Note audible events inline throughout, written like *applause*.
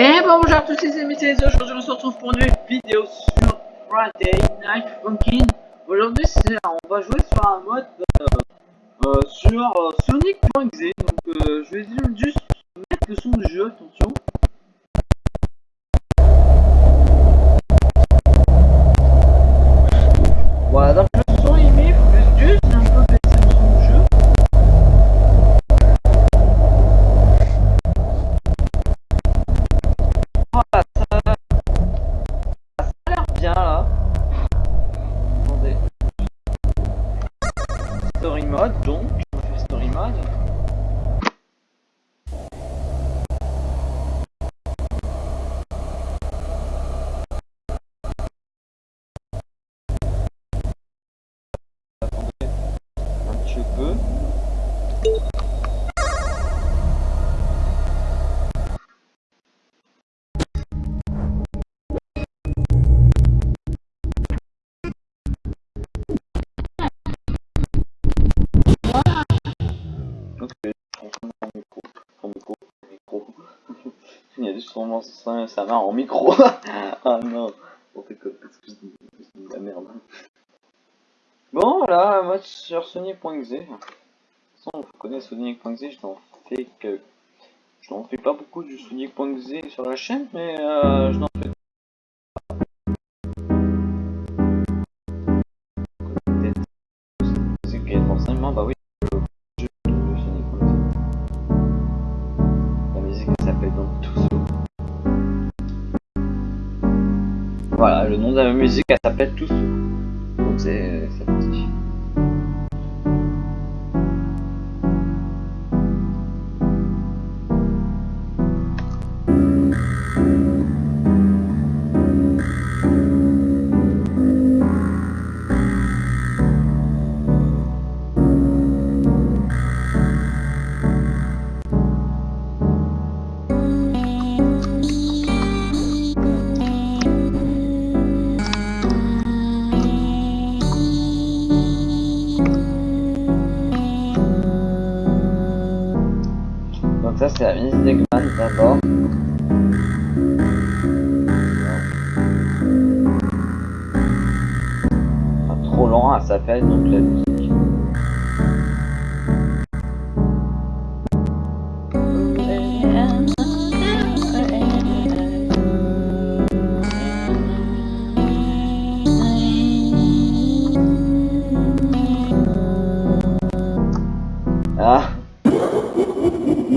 Et bonjour à tous les amis, c'est aujourd'hui on se retrouve pour une vidéo sur Friday Night Funkin'. Aujourd'hui on va jouer sur un mode euh, euh, sur euh, Sonic.exe, donc euh, je vais juste mettre le son du jeu, attention. Mode donc, on fait story mode. Ça, ça marche en micro. *laughs* ah non, la merde. Bon, voilà, moi sur Sonic.exe. De toute vous connaissez Sonic.exe, je n'en fais que. Je n'en fais pas beaucoup du Sonic.exe sur la chaîne, mais euh, je n'en fais Voilà, le nom de la musique elle s'appelle Tusso. Donc. Ça c'est la musique d'Eggman d'abord. Pas trop lent, elle s'appelle donc la musique. Ah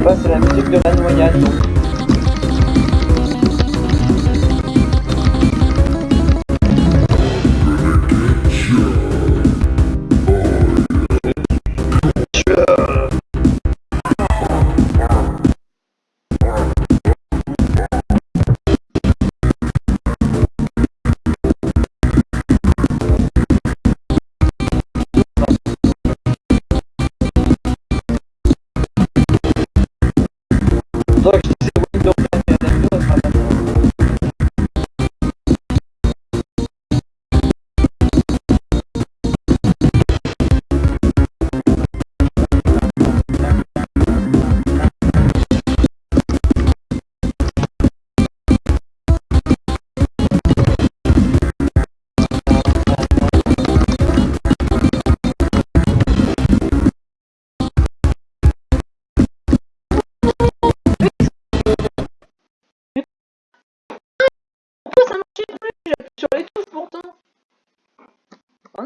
Vous savez pas, c'est la musique de la noyade.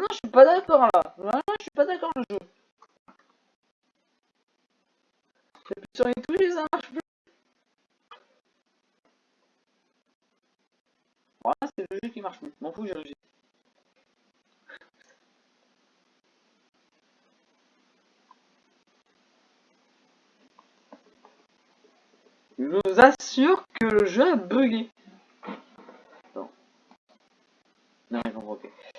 Vraiment, je suis pas d'accord là. Je suis pas d'accord le jeu. J'appuie sur les touches ça marche plus. Voilà, c'est le jeu qui marche plus. M'en fous, j'ai réussi. Je vous assure que le jeu a bugué. Non. Non, ils.